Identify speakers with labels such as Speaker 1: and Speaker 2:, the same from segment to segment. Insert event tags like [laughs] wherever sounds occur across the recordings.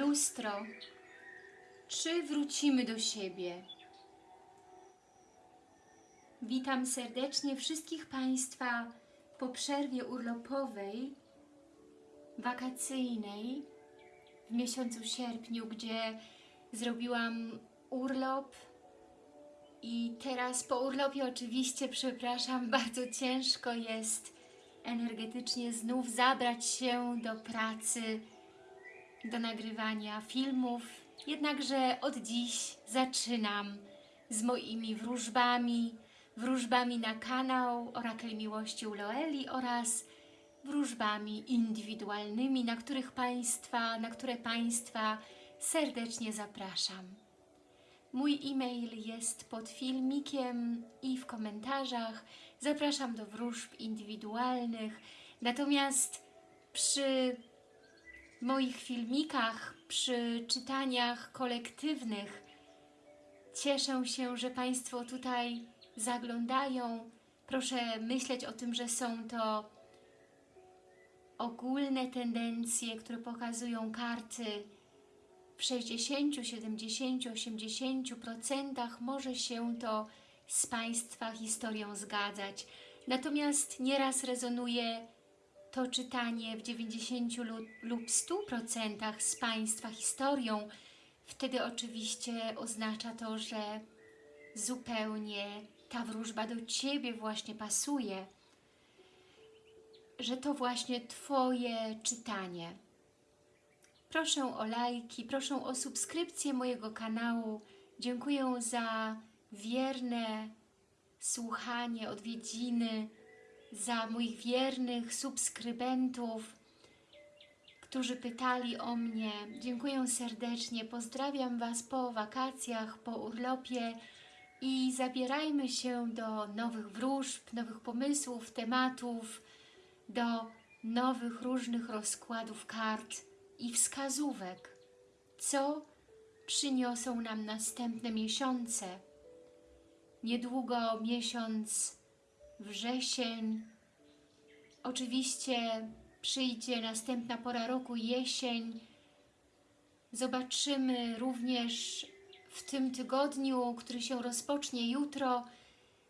Speaker 1: Lustro, czy wrócimy do siebie? Witam serdecznie wszystkich Państwa po przerwie urlopowej, wakacyjnej w miesiącu sierpniu, gdzie zrobiłam urlop. I teraz po urlopie oczywiście, przepraszam, [laughs] bardzo ciężko jest energetycznie znów zabrać się do pracy, do nagrywania filmów. Jednakże od dziś zaczynam z moimi wróżbami, wróżbami na kanał Orakel Miłości u Loeli oraz wróżbami indywidualnymi, na których Państwa, na które Państwa serdecznie zapraszam. Mój e-mail jest pod filmikiem i w komentarzach. Zapraszam do wróżb indywidualnych. Natomiast przy moich filmikach, przy czytaniach kolektywnych cieszę się, że Państwo tutaj zaglądają. Proszę myśleć o tym, że są to ogólne tendencje, które pokazują karty w 60, 70, 80% może się to z Państwa historią zgadzać. Natomiast nieraz rezonuje to czytanie w 90 lub 100% z Państwa historią. Wtedy oczywiście oznacza to, że zupełnie ta wróżba do Ciebie właśnie pasuje, że to właśnie Twoje czytanie. Proszę o lajki, proszę o subskrypcję mojego kanału. Dziękuję za wierne słuchanie, odwiedziny, za moich wiernych subskrybentów, którzy pytali o mnie. Dziękuję serdecznie, pozdrawiam Was po wakacjach, po urlopie i zabierajmy się do nowych wróżb, nowych pomysłów, tematów, do nowych różnych rozkładów kart i wskazówek, co przyniosą nam następne miesiące. Niedługo miesiąc wrzesień, oczywiście przyjdzie następna pora roku, jesień. Zobaczymy również w tym tygodniu, który się rozpocznie jutro,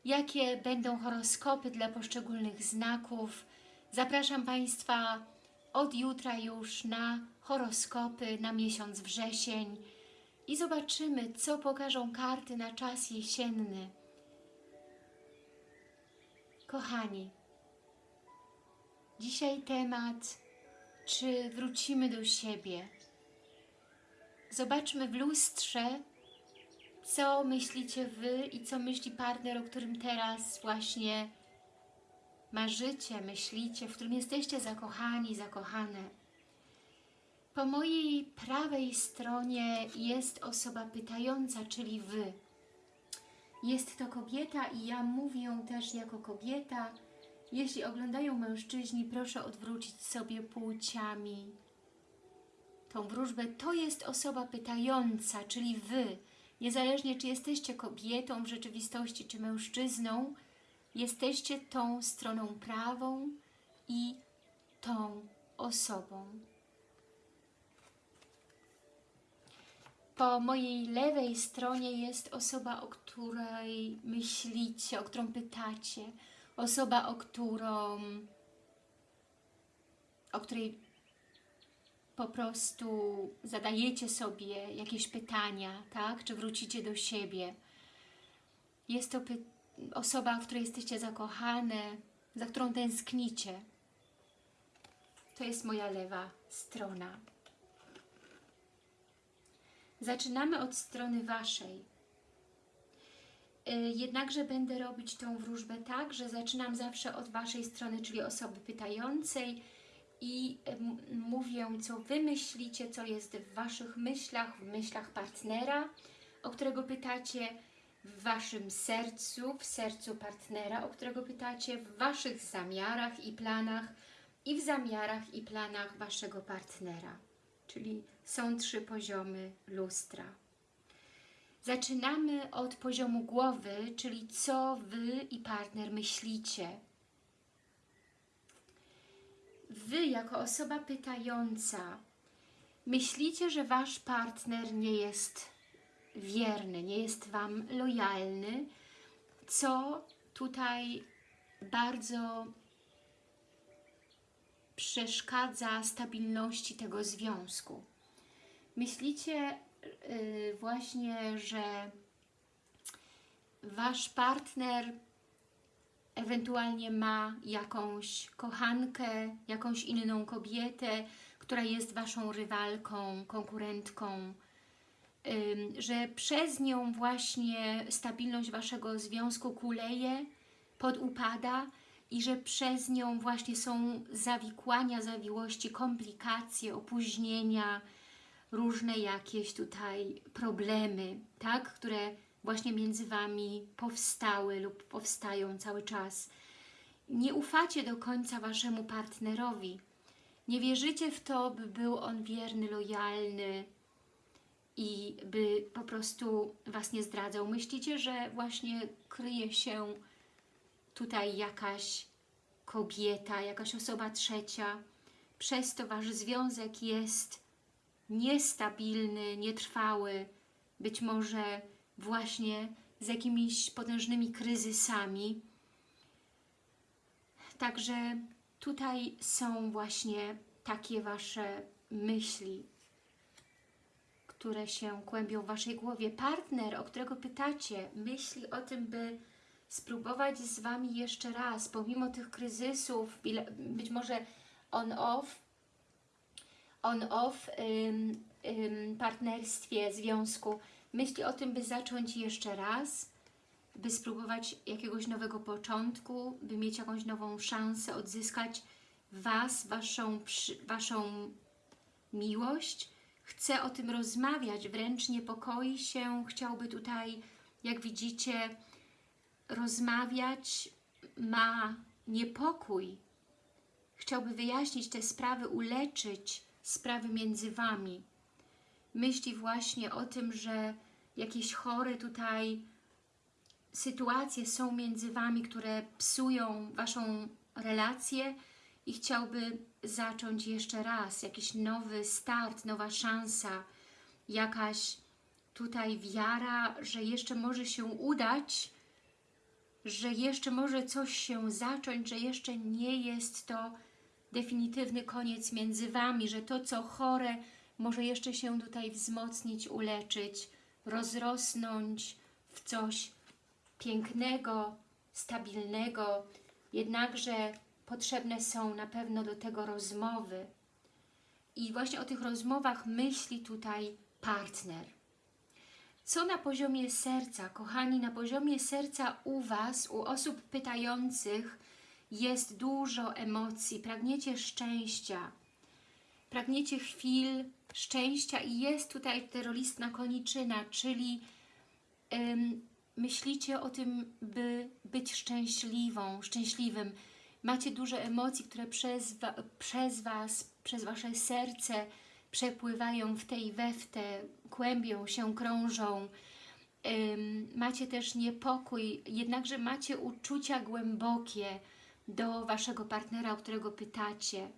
Speaker 1: jakie będą horoskopy dla poszczególnych znaków. Zapraszam Państwa od jutra już na horoskopy na miesiąc wrzesień i zobaczymy, co pokażą karty na czas jesienny. Kochani, dzisiaj temat, czy wrócimy do siebie. Zobaczmy w lustrze, co myślicie Wy i co myśli partner, o którym teraz właśnie marzycie, myślicie, w którym jesteście zakochani, zakochane. Po mojej prawej stronie jest osoba pytająca, czyli Wy. Jest to kobieta i ja mówię też jako kobieta. Jeśli oglądają mężczyźni, proszę odwrócić sobie płciami tą wróżbę. To jest osoba pytająca, czyli Wy. Niezależnie czy jesteście kobietą w rzeczywistości, czy mężczyzną, jesteście tą stroną prawą i tą osobą. Po mojej lewej stronie jest osoba, o której myślicie, o którą pytacie. Osoba, o którą o której po prostu zadajecie sobie jakieś pytania, tak? Czy wrócicie do siebie. Jest to osoba, w której jesteście zakochane, za którą tęsknicie. To jest moja lewa strona. Zaczynamy od strony Waszej. Y, jednakże będę robić tą wróżbę tak, że zaczynam zawsze od Waszej strony, czyli osoby pytającej i mówię, co Wy myślicie, co jest w Waszych myślach, w myślach partnera, o którego pytacie, w Waszym sercu, w sercu partnera, o którego pytacie, w Waszych zamiarach i planach i w zamiarach i planach Waszego partnera. Czyli są trzy poziomy lustra. Zaczynamy od poziomu głowy, czyli co Wy i partner myślicie. Wy jako osoba pytająca Myślicie, że Wasz partner nie jest wierny, nie jest Wam lojalny, co tutaj bardzo przeszkadza stabilności tego związku. Myślicie yy, właśnie, że Wasz partner ewentualnie ma jakąś kochankę, jakąś inną kobietę, która jest Waszą rywalką, konkurentką, że przez nią właśnie stabilność Waszego związku kuleje, podupada i że przez nią właśnie są zawikłania, zawiłości, komplikacje, opóźnienia, różne jakieś tutaj problemy, tak, które właśnie między Wami powstały lub powstają cały czas. Nie ufacie do końca Waszemu partnerowi. Nie wierzycie w to, by był on wierny, lojalny i by po prostu Was nie zdradzał. Myślicie, że właśnie kryje się tutaj jakaś kobieta, jakaś osoba trzecia. Przez to Wasz związek jest niestabilny, nietrwały, być może właśnie z jakimiś potężnymi kryzysami. Także tutaj są właśnie takie Wasze myśli, które się kłębią w Waszej głowie. Partner, o którego pytacie, myśli o tym, by spróbować z Wami jeszcze raz, pomimo tych kryzysów, być może on-off, on-off ym, ym, partnerstwie, związku, myśli o tym, by zacząć jeszcze raz, by spróbować jakiegoś nowego początku, by mieć jakąś nową szansę odzyskać Was, Waszą, waszą miłość. Chce o tym rozmawiać, wręcz niepokoi się, chciałby tutaj, jak widzicie, rozmawiać, ma niepokój. Chciałby wyjaśnić te sprawy, uleczyć sprawy między Wami myśli właśnie o tym, że jakieś chore tutaj sytuacje są między Wami, które psują Waszą relację i chciałby zacząć jeszcze raz, jakiś nowy start, nowa szansa, jakaś tutaj wiara, że jeszcze może się udać, że jeszcze może coś się zacząć, że jeszcze nie jest to definitywny koniec między Wami, że to, co chore, może jeszcze się tutaj wzmocnić, uleczyć, rozrosnąć w coś pięknego, stabilnego, jednakże potrzebne są na pewno do tego rozmowy. I właśnie o tych rozmowach myśli tutaj partner. Co na poziomie serca, kochani, na poziomie serca u Was, u osób pytających jest dużo emocji, pragniecie szczęścia, pragniecie chwil szczęścia i jest tutaj terroristna koniczyna, czyli ym, myślicie o tym, by być szczęśliwą, szczęśliwym. Macie dużo emocji, które przez, wa przez Was, przez Wasze serce przepływają w tej we w te, kłębią się, krążą. Macie też niepokój, jednakże macie uczucia głębokie do Waszego partnera, o którego pytacie.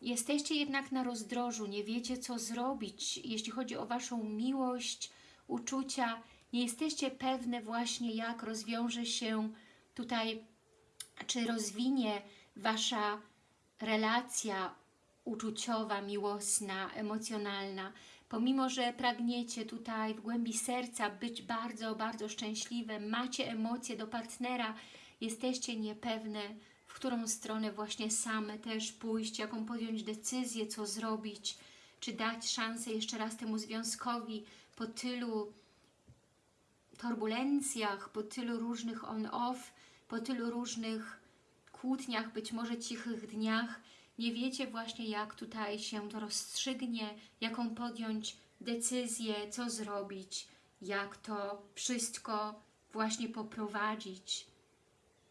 Speaker 1: Jesteście jednak na rozdrożu, nie wiecie co zrobić, jeśli chodzi o Waszą miłość, uczucia, nie jesteście pewne właśnie jak rozwiąże się tutaj, czy rozwinie Wasza relacja uczuciowa, miłosna, emocjonalna. Pomimo, że pragniecie tutaj w głębi serca być bardzo, bardzo szczęśliwe, macie emocje do partnera, jesteście niepewne, którą stronę właśnie same też pójść, jaką podjąć decyzję, co zrobić, czy dać szansę jeszcze raz temu związkowi po tylu turbulencjach, po tylu różnych on-off, po tylu różnych kłótniach, być może cichych dniach, nie wiecie właśnie jak tutaj się to rozstrzygnie, jaką podjąć decyzję, co zrobić, jak to wszystko właśnie poprowadzić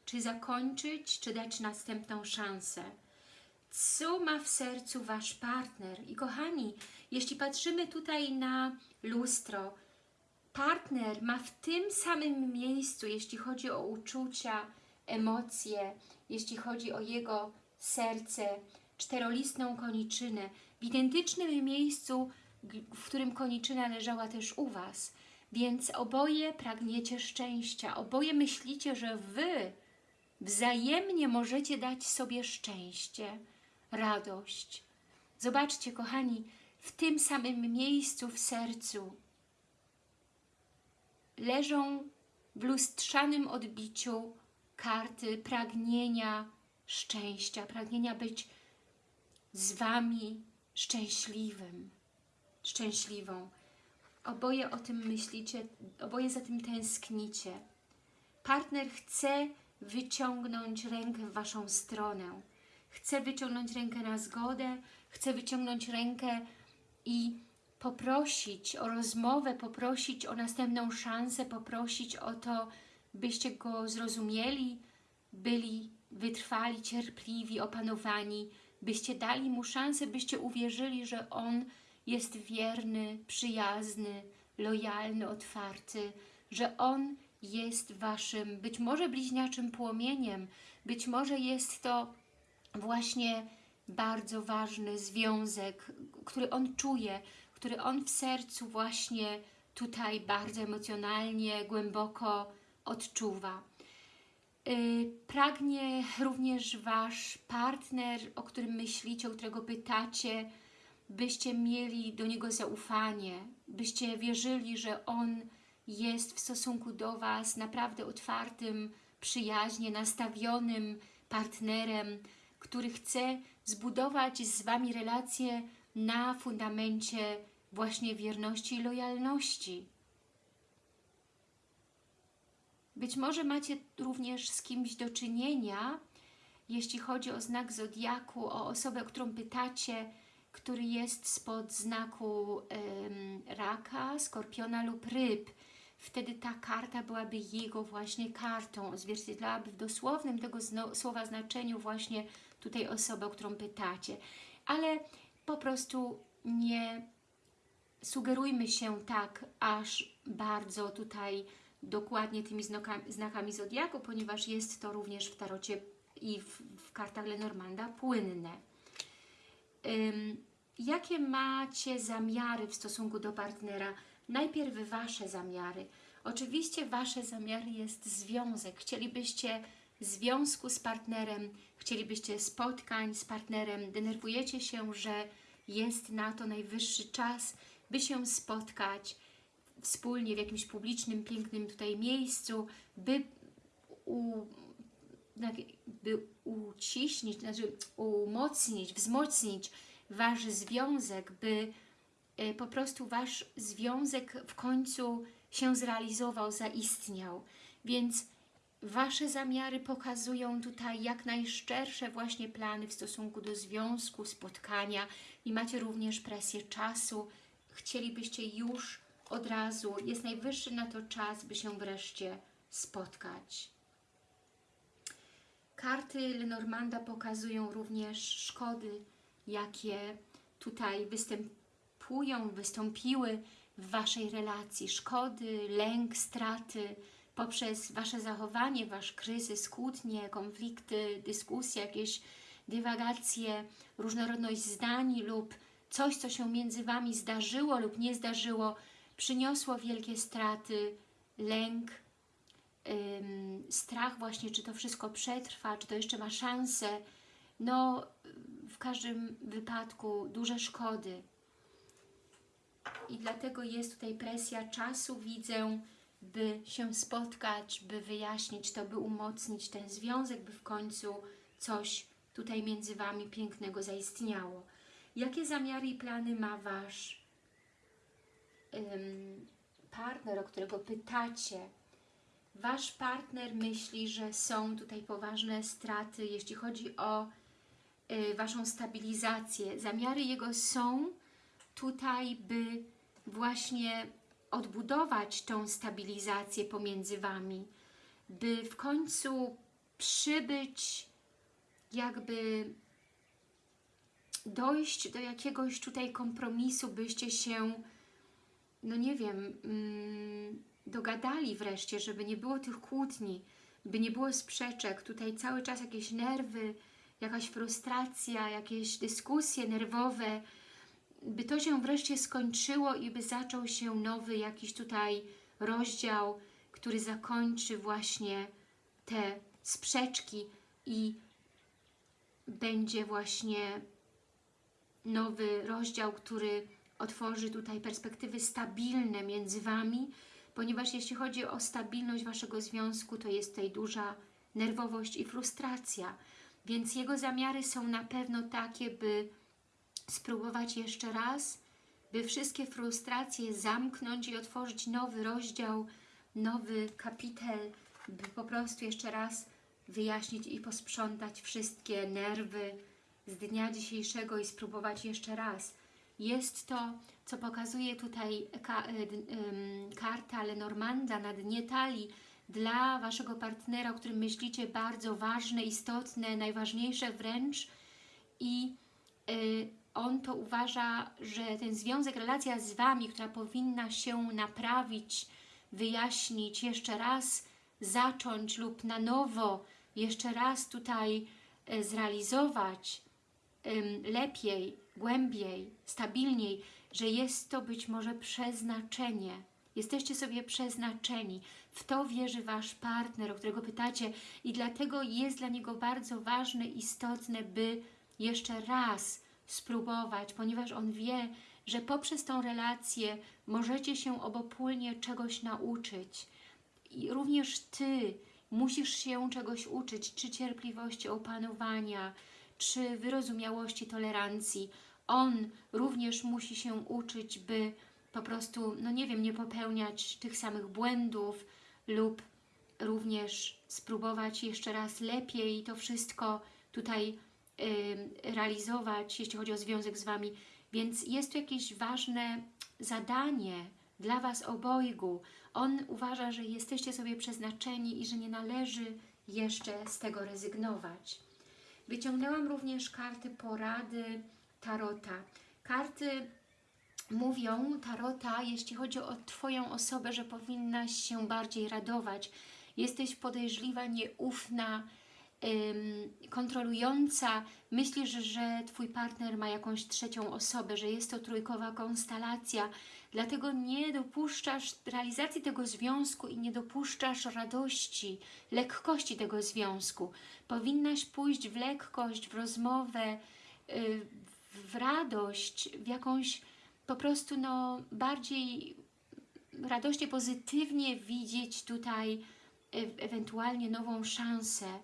Speaker 1: czy zakończyć, czy dać następną szansę. Co ma w sercu Wasz partner? I kochani, jeśli patrzymy tutaj na lustro, partner ma w tym samym miejscu, jeśli chodzi o uczucia, emocje, jeśli chodzi o jego serce, czterolistną koniczynę, w identycznym miejscu, w którym koniczyna leżała też u Was. Więc oboje pragniecie szczęścia, oboje myślicie, że Wy wzajemnie możecie dać sobie szczęście, radość. Zobaczcie, kochani, w tym samym miejscu w sercu leżą w lustrzanym odbiciu karty pragnienia szczęścia, pragnienia być z Wami szczęśliwym, szczęśliwą. Oboje o tym myślicie, oboje za tym tęsknicie. Partner chce wyciągnąć rękę w Waszą stronę. Chce wyciągnąć rękę na zgodę, chce wyciągnąć rękę i poprosić o rozmowę, poprosić o następną szansę, poprosić o to, byście go zrozumieli, byli wytrwali, cierpliwi, opanowani, byście dali mu szansę, byście uwierzyli, że on jest wierny, przyjazny, lojalny, otwarty, że on jest waszym, być może bliźniaczym płomieniem, być może jest to właśnie bardzo ważny związek, który on czuje, który on w sercu właśnie tutaj bardzo emocjonalnie, głęboko odczuwa. Yy, Pragnie również Wasz partner, o którym myślicie, o którego pytacie, byście mieli do niego zaufanie, byście wierzyli, że on jest w stosunku do Was naprawdę otwartym, przyjaźnie nastawionym partnerem, który chce zbudować z Wami relacje na fundamencie właśnie wierności i lojalności. Być może macie również z kimś do czynienia, jeśli chodzi o znak Zodiaku, o osobę, którą pytacie, który jest spod znaku em, raka, skorpiona lub ryb. Wtedy ta karta byłaby jego właśnie kartą, odzwierciedlałaby w dosłownym tego słowa znaczeniu właśnie tutaj osobę, o którą pytacie. Ale po prostu nie sugerujmy się tak aż bardzo tutaj dokładnie tymi znakami, Zodiaku, ponieważ jest to również w tarocie i w, w kartach Lenormanda płynne. Ym, jakie macie zamiary w stosunku do partnera? Najpierw Wasze zamiary. Oczywiście Wasze zamiary jest związek. Chcielibyście związku z partnerem, chcielibyście spotkań z partnerem, denerwujecie się, że jest na to najwyższy czas, by się spotkać wspólnie w jakimś publicznym, pięknym tutaj miejscu, by, u, by uciśnić, znaczy umocnić, wzmocnić Wasz związek, by e, po prostu Wasz związek w końcu się zrealizował, zaistniał. Więc Wasze zamiary pokazują tutaj jak najszczersze właśnie plany w stosunku do związku, spotkania i macie również presję czasu. Chcielibyście już od razu, jest najwyższy na to czas, by się wreszcie spotkać. Karty Lenormanda pokazują również szkody, jakie tutaj występują, wystąpiły w Waszej relacji. Szkody, lęk, straty poprzez Wasze zachowanie, Wasz kryzys, kłótnie, konflikty, dyskusje, jakieś dywagacje, różnorodność zdań lub coś, co się między Wami zdarzyło lub nie zdarzyło, przyniosło wielkie straty, lęk, strach właśnie, czy to wszystko przetrwa, czy to jeszcze ma szansę. No, w każdym wypadku duże szkody. I dlatego jest tutaj presja czasu, widzę, by się spotkać, by wyjaśnić to, by umocnić ten związek, by w końcu coś tutaj między Wami pięknego zaistniało. Jakie zamiary i plany ma Wasz partner, o którego pytacie? Wasz partner myśli, że są tutaj poważne straty, jeśli chodzi o y, Waszą stabilizację. Zamiary jego są tutaj, by właśnie odbudować tą stabilizację pomiędzy Wami, by w końcu przybyć, jakby dojść do jakiegoś tutaj kompromisu, byście się, no nie wiem, mm, dogadali wreszcie, żeby nie było tych kłótni, by nie było sprzeczek, tutaj cały czas jakieś nerwy, jakaś frustracja, jakieś dyskusje nerwowe, by to się wreszcie skończyło i by zaczął się nowy jakiś tutaj rozdział, który zakończy właśnie te sprzeczki i będzie właśnie nowy rozdział, który otworzy tutaj perspektywy stabilne między Wami, ponieważ jeśli chodzi o stabilność Waszego związku, to jest tutaj duża nerwowość i frustracja, więc jego zamiary są na pewno takie, by spróbować jeszcze raz, by wszystkie frustracje zamknąć i otworzyć nowy rozdział, nowy kapitel, by po prostu jeszcze raz wyjaśnić i posprzątać wszystkie nerwy z dnia dzisiejszego i spróbować jeszcze raz. Jest to, co pokazuje tutaj y, karta Lenormanda na dnie talii dla Waszego partnera, o którym myślicie bardzo ważne, istotne, najważniejsze wręcz. I y, on to uważa, że ten związek, relacja z Wami, która powinna się naprawić, wyjaśnić, jeszcze raz zacząć lub na nowo, jeszcze raz tutaj e, zrealizować lepiej, głębiej, stabilniej, że jest to być może przeznaczenie. Jesteście sobie przeznaczeni. W to wierzy Wasz partner, o którego pytacie i dlatego jest dla niego bardzo ważne, istotne, by jeszcze raz spróbować, ponieważ on wie, że poprzez tą relację możecie się obopólnie czegoś nauczyć. I również Ty musisz się czegoś uczyć, czy cierpliwości, opanowania, czy wyrozumiałości, tolerancji. On również musi się uczyć, by po prostu, no nie wiem, nie popełniać tych samych błędów lub również spróbować jeszcze raz lepiej to wszystko tutaj y, realizować, jeśli chodzi o związek z Wami. Więc jest tu jakieś ważne zadanie dla Was obojgu. On uważa, że jesteście sobie przeznaczeni i że nie należy jeszcze z tego rezygnować. Wyciągnęłam również karty porady Tarota. Karty mówią, Tarota, jeśli chodzi o Twoją osobę, że powinnaś się bardziej radować. Jesteś podejrzliwa, nieufna, kontrolująca. Myślisz, że Twój partner ma jakąś trzecią osobę, że jest to trójkowa konstelacja, dlatego nie dopuszczasz realizacji tego związku i nie dopuszczasz radości, lekkości tego związku. Powinnaś pójść w lekkość, w rozmowę, yy, w radość, w jakąś po prostu no, bardziej radośnie, pozytywnie widzieć tutaj e ewentualnie nową szansę,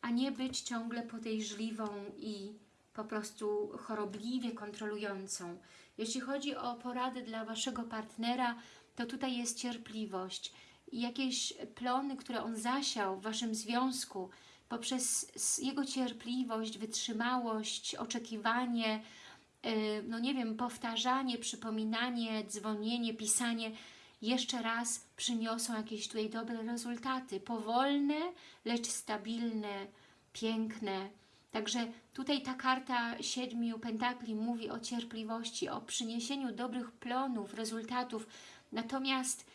Speaker 1: a nie być ciągle podejrzliwą i po prostu chorobliwie kontrolującą. Jeśli chodzi o porady dla Waszego partnera, to tutaj jest cierpliwość jakieś plony, które on zasiał w Waszym związku, poprzez jego cierpliwość, wytrzymałość, oczekiwanie, no nie wiem, powtarzanie, przypominanie, dzwonienie, pisanie, jeszcze raz przyniosą jakieś tutaj dobre rezultaty. Powolne, lecz stabilne, piękne. Także tutaj ta karta siedmiu pentakli mówi o cierpliwości, o przyniesieniu dobrych plonów, rezultatów. Natomiast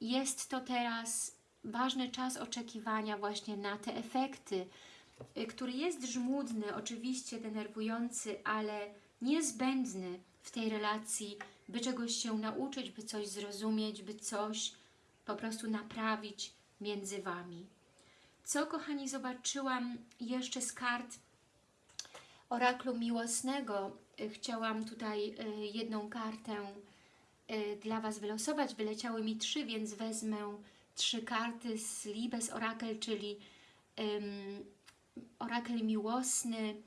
Speaker 1: jest to teraz ważny czas oczekiwania właśnie na te efekty, y, który jest żmudny, oczywiście denerwujący, ale niezbędny w tej relacji, by czegoś się nauczyć, by coś zrozumieć, by coś po prostu naprawić między Wami. Co, kochani, zobaczyłam jeszcze z kart oraklu miłosnego. Y, chciałam tutaj y, jedną kartę dla Was wylosować. Wyleciały mi trzy, więc wezmę trzy karty z Libes Orakel, czyli um, orakel miłosny,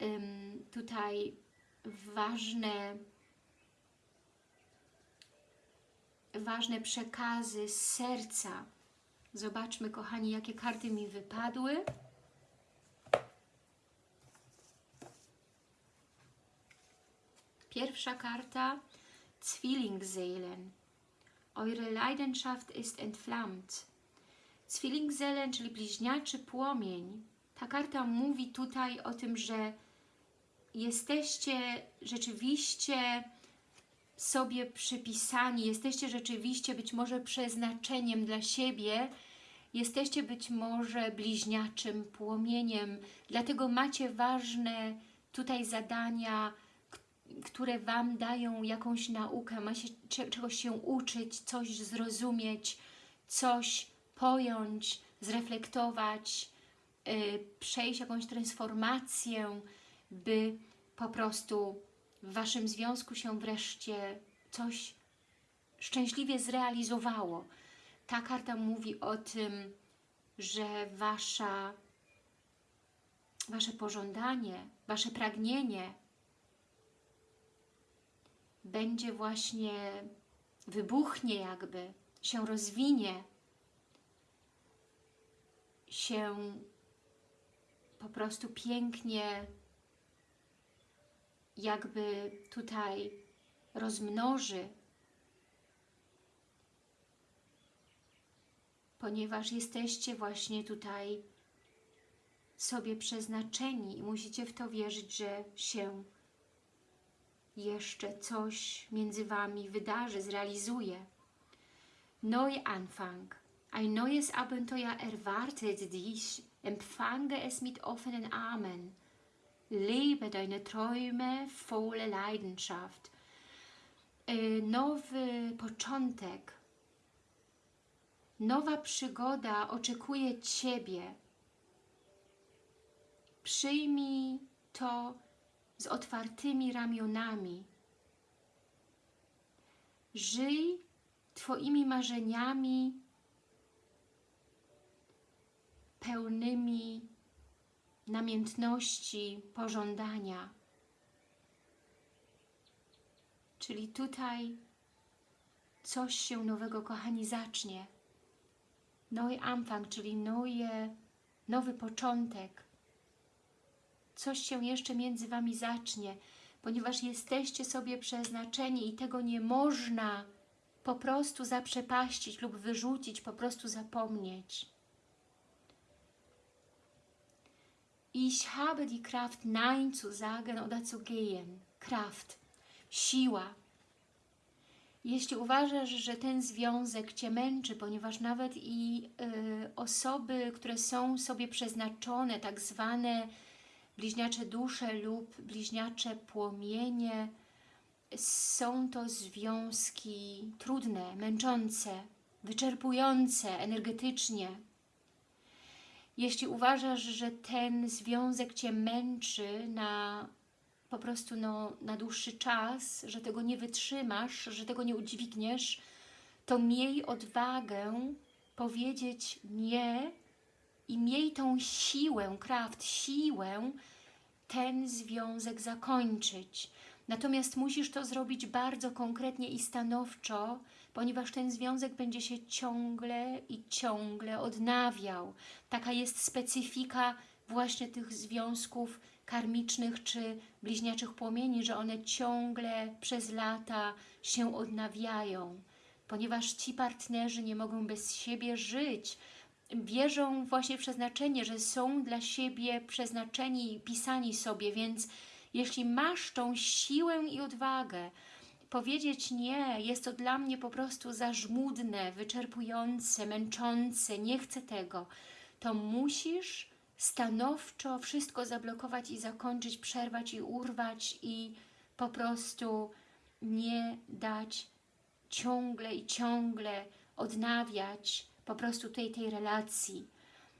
Speaker 1: um, tutaj ważne, ważne przekazy z serca. Zobaczmy, kochani, jakie karty mi wypadły. Pierwsza karta Zwillingsseelen. Eure Leidenschaft ist entflammt. Zwillingsseelen, czyli bliźniaczy płomień. Ta karta mówi tutaj o tym, że jesteście rzeczywiście sobie przypisani, jesteście rzeczywiście być może przeznaczeniem dla siebie, jesteście być może bliźniaczym płomieniem, dlatego macie ważne tutaj zadania, które Wam dają jakąś naukę, ma się cze- czegoś się uczyć, coś zrozumieć, coś pojąć, zreflektować, y, przejść jakąś transformację, by po prostu w Waszym związku się wreszcie coś szczęśliwie zrealizowało. Ta karta mówi o tym, że Wasza, Wasze pożądanie, Wasze pragnienie będzie właśnie, wybuchnie jakby, się rozwinie, się po prostu pięknie jakby tutaj rozmnoży, ponieważ jesteście właśnie tutaj sobie przeznaczeni i musicie w to wierzyć, że się jeszcze coś między Wami wydarzy, zrealizuje. Neuanfang. Ein neues Abenteuer erwartet dich. Empfange es mit offenen Armen. Lebe deine Träume volle Leidenschaft. Y, Nowy początek, nowa przygoda oczekuje Ciebie. Przyjmij to z otwartymi ramionami. Żyj Twoimi marzeniami pełnymi namiętności, pożądania. Czyli tutaj coś się nowego, kochani, zacznie. Nowy Anfang, czyli nowe, nowy początek. Coś się jeszcze między Wami zacznie, ponieważ jesteście sobie przeznaczeni i tego nie można po prostu zaprzepaścić lub wyrzucić, po prostu zapomnieć. Ich habe die Kraft, Nein zu sagen oder zu gehen. Kraft, siła. Jeśli uważasz, że ten związek Cię męczy, ponieważ nawet i y, osoby, które są sobie przeznaczone, tak zwane bliźniacze dusze lub bliźniacze płomienie, są to związki trudne, męczące, wyczerpujące energetycznie, jeśli uważasz, że ten związek Cię męczy na po prostu no, na dłuższy czas, że tego nie wytrzymasz, że tego nie udźwigniesz, to miej odwagę powiedzieć nie i miej tą siłę, kraft, siłę ten związek zakończyć. Natomiast musisz to zrobić bardzo konkretnie i stanowczo, ponieważ ten związek będzie się ciągle i ciągle odnawiał. Taka jest specyfika właśnie tych związków karmicznych czy bliźniaczych płomieni, że one ciągle przez lata się odnawiają, ponieważ ci partnerzy nie mogą bez siebie żyć, wierzą właśnie w przeznaczenie, że są dla siebie przeznaczeni i pisani sobie, więc jeśli masz tą siłę i odwagę, powiedzieć nie, jest to dla mnie po prostu za żmudne, wyczerpujące, męczące, nie chcę tego, to musisz stanowczo wszystko zablokować i zakończyć, przerwać i urwać i po prostu nie dać ciągle i ciągle odnawiać po prostu tej, tej relacji,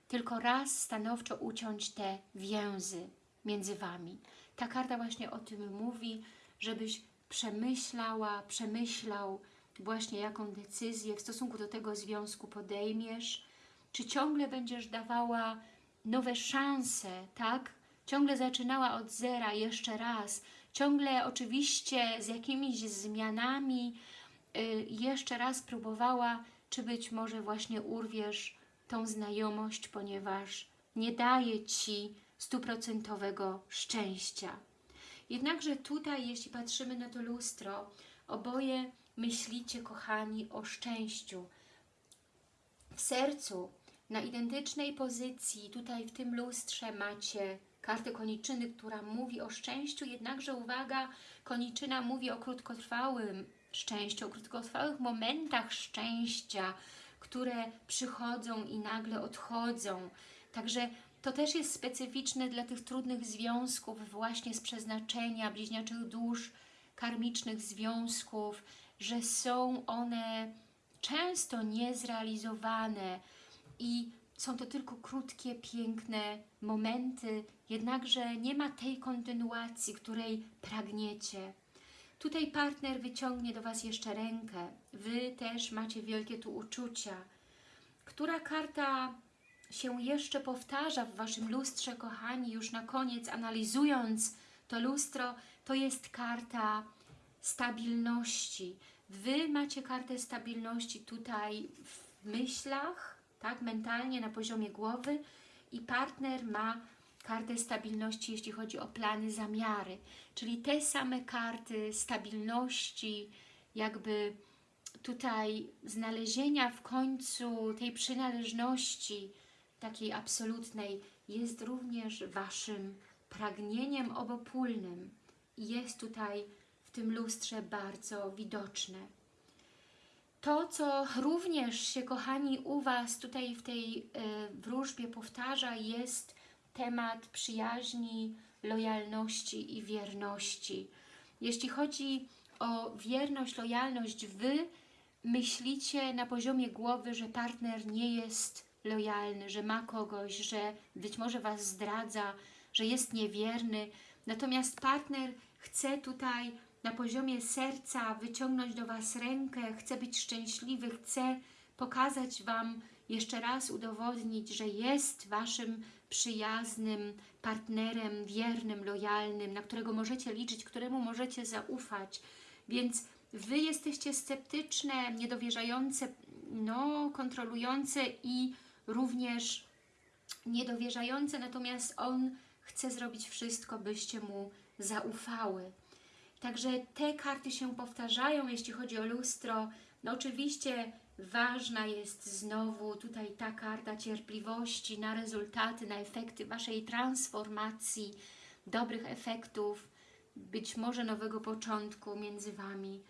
Speaker 1: tylko raz stanowczo uciąć te więzy między Wami. Ta karta właśnie o tym mówi, żebyś przemyślała, przemyślał właśnie jaką decyzję w stosunku do tego związku podejmiesz, czy ciągle będziesz dawała nowe szanse, tak? Ciągle zaczynała od zera jeszcze raz, ciągle oczywiście z jakimiś zmianami y, jeszcze raz próbowała, czy być może właśnie urwiesz tą znajomość, ponieważ nie daje Ci stuprocentowego szczęścia. Jednakże tutaj, jeśli patrzymy na to lustro, oboje myślicie, kochani, o szczęściu. W sercu, na identycznej pozycji, tutaj w tym lustrze macie kartę koniczyny, która mówi o szczęściu, jednakże uwaga, koniczyna mówi o krótkotrwałym szczęściu, o krótkotrwałych momentach szczęścia, które przychodzą i nagle odchodzą. Także to też jest specyficzne dla tych trudnych związków właśnie z przeznaczenia, bliźniaczych dusz, karmicznych związków, że są one często niezrealizowane i są to tylko krótkie, piękne momenty, jednakże nie ma tej kontynuacji, której pragniecie. Tutaj partner wyciągnie do Was jeszcze rękę. Wy też macie wielkie tu uczucia. Która karta się jeszcze powtarza w Waszym lustrze, kochani, już na koniec analizując to lustro, to jest karta stabilności. Wy macie kartę stabilności tutaj w myślach, tak, mentalnie, na poziomie głowy i partner ma kartę stabilności, jeśli chodzi o plany, zamiary. Czyli te same karty stabilności, jakby tutaj znalezienia w końcu tej przynależności takiej absolutnej jest również Waszym pragnieniem obopólnym jest tutaj w tym lustrze bardzo widoczne. To, co również się, kochani, u Was tutaj w tej y, wróżbie powtarza, jest temat przyjaźni, lojalności i wierności. Jeśli chodzi o wierność, lojalność, Wy myślicie na poziomie głowy, że partner nie jest lojalny, że ma kogoś, że być może Was zdradza, że jest niewierny. Natomiast partner chce tutaj na poziomie serca wyciągnąć do Was rękę, chce być szczęśliwy, chce pokazać Wam, jeszcze raz udowodnić, że jest Waszym przyjaznym partnerem, wiernym, lojalnym, na którego możecie liczyć, któremu możecie zaufać. Więc Wy jesteście sceptyczne, niedowierzające, no, kontrolujące i również niedowierzające, natomiast On chce zrobić wszystko, byście Mu zaufały. Także te karty się powtarzają, jeśli chodzi o lustro. No oczywiście ważna jest znowu tutaj ta karta cierpliwości na rezultaty, na efekty Waszej transformacji, dobrych efektów, być może nowego początku między Wami.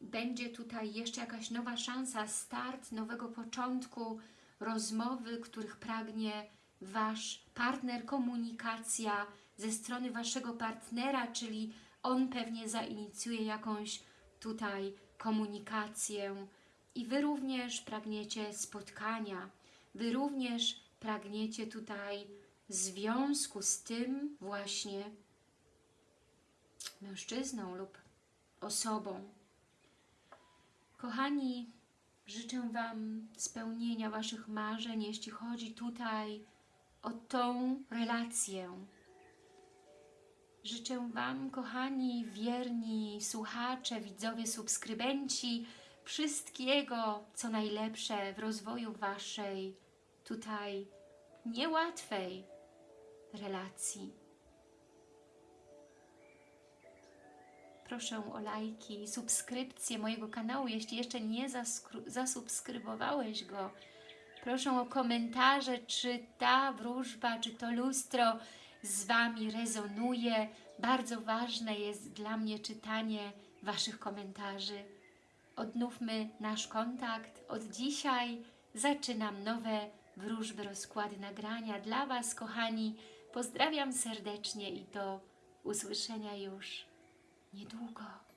Speaker 1: Będzie tutaj jeszcze jakaś nowa szansa, start nowego początku, rozmowy, których pragnie Wasz partner, komunikacja ze strony Waszego partnera, czyli on pewnie zainicjuje jakąś tutaj komunikację i Wy również pragniecie spotkania, Wy również pragniecie tutaj związku z tym właśnie mężczyzną lub osobą. Kochani, życzę Wam spełnienia Waszych marzeń, jeśli chodzi tutaj o tą relację, Życzę Wam, kochani, wierni słuchacze, widzowie, subskrybenci, wszystkiego, co najlepsze w rozwoju Waszej tutaj niełatwej relacji. Proszę o lajki, subskrypcję mojego kanału, jeśli jeszcze nie zasubskrybowałeś go. Proszę o komentarze, czy ta wróżba, czy to lustro z Wami rezonuje. Bardzo ważne jest dla mnie czytanie Waszych komentarzy. Odnówmy nasz kontakt. Od dzisiaj zaczynam nowe wróżby, rozkłady, nagrania dla Was, kochani. Pozdrawiam serdecznie i do usłyszenia już niedługo.